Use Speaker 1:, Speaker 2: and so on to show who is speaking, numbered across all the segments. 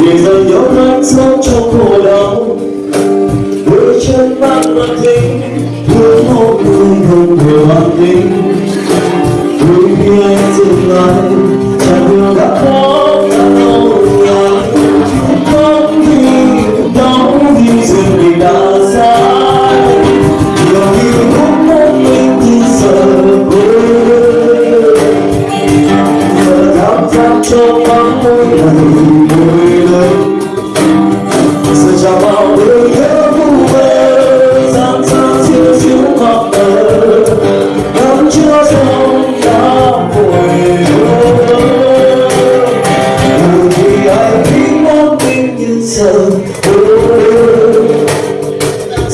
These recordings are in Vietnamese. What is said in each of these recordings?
Speaker 1: vì dần nhau thanh sống trong khổ đau với chân mắt mang kính thương hôn người không thể hoàn kính đôi khi anh dừng lại chẳng yêu đã khó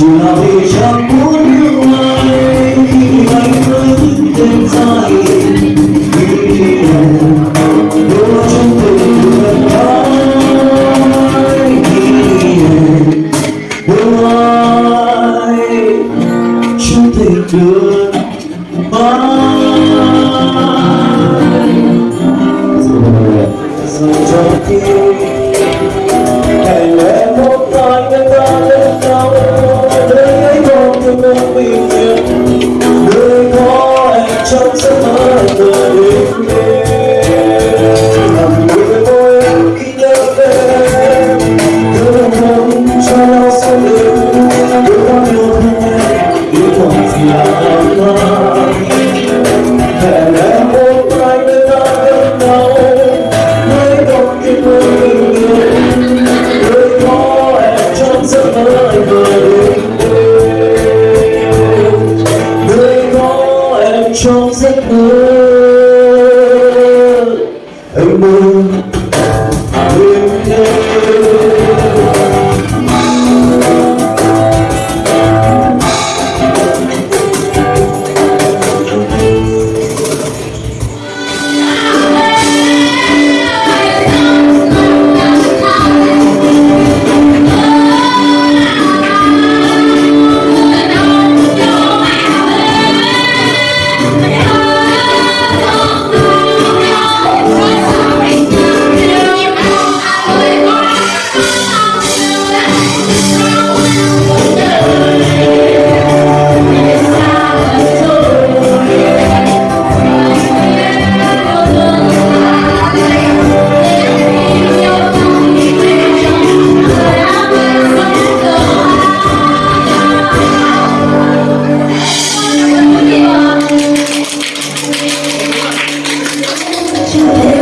Speaker 1: 就要我为遇 love. Deus.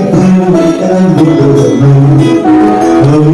Speaker 1: I'm and I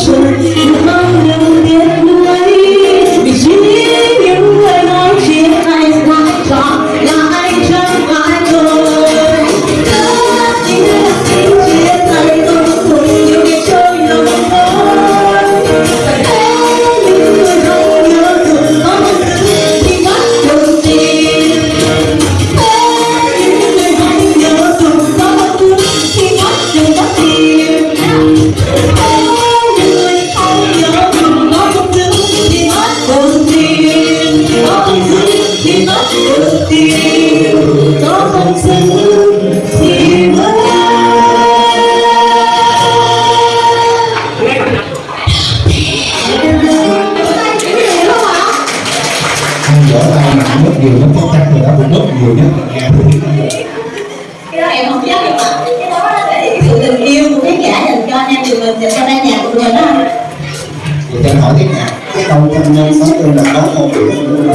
Speaker 1: Черники. nhiều
Speaker 2: nhất. Là
Speaker 3: cái đó em không chắc nhưng mà cái đó là cái sự tình yêu của khán giả dành cho anh em tụi mình dành cho ban nhạc của mình đó
Speaker 2: thì cho hỏi cái nhạc cái câu trong nhân sống tôi là có một điểm